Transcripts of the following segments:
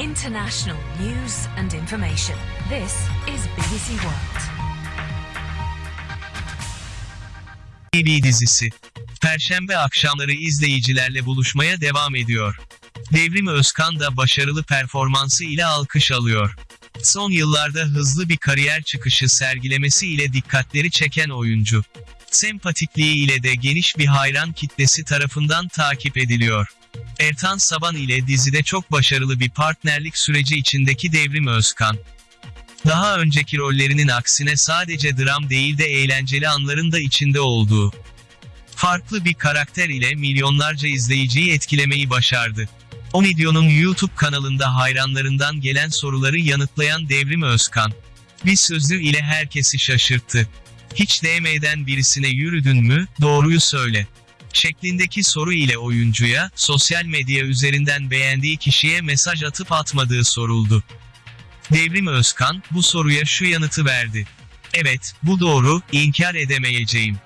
International news and information. This is BBC World. TV dizisi. Perşembe akşamları izleyicilerle buluşmaya devam ediyor. Devrim Özkan da başarılı performansı ile alkış alıyor. Son yıllarda hızlı bir kariyer çıkışı sergilemesi ile dikkatleri çeken oyuncu. Sempatikliği ile de geniş bir hayran kitlesi tarafından takip ediliyor. Ertan Saban ile dizide çok başarılı bir partnerlik süreci içindeki Devrim Özkan. Daha önceki rollerinin aksine sadece dram değil de eğlenceli anların da içinde olduğu. Farklı bir karakter ile milyonlarca izleyiciyi etkilemeyi başardı. O videonun YouTube kanalında hayranlarından gelen soruları yanıtlayan Devrim Özkan. Bir sözü ile herkesi şaşırttı. Hiç DM'den birisine yürüdün mü, doğruyu söyle. Şeklindeki soru ile oyuncuya, sosyal medya üzerinden beğendiği kişiye mesaj atıp atmadığı soruldu. Devrim Özkan, bu soruya şu yanıtı verdi. Evet, bu doğru, inkar edemeyeceğim.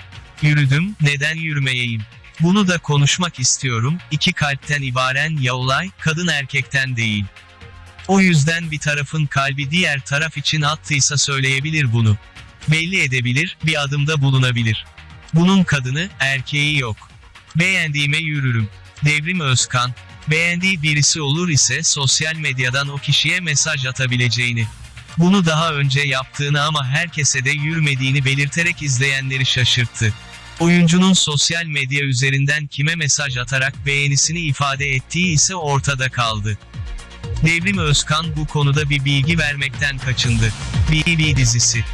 Yürüdüm, neden yürümeyeyim? Bunu da konuşmak istiyorum, iki kalpten ibaren ya olay, kadın erkekten değil. O yüzden bir tarafın kalbi diğer taraf için attıysa söyleyebilir bunu. Belli edebilir, bir adımda bulunabilir. Bunun kadını, erkeği yok. Beğendiğime yürürüm. Devrim Özkan, beğendiği birisi olur ise sosyal medyadan o kişiye mesaj atabileceğini. Bunu daha önce yaptığını ama herkese de yürümediğini belirterek izleyenleri şaşırttı. Oyuncunun sosyal medya üzerinden kime mesaj atarak beğenisini ifade ettiği ise ortada kaldı. Devrim Özkan bu konuda bir bilgi vermekten kaçındı. BB dizisi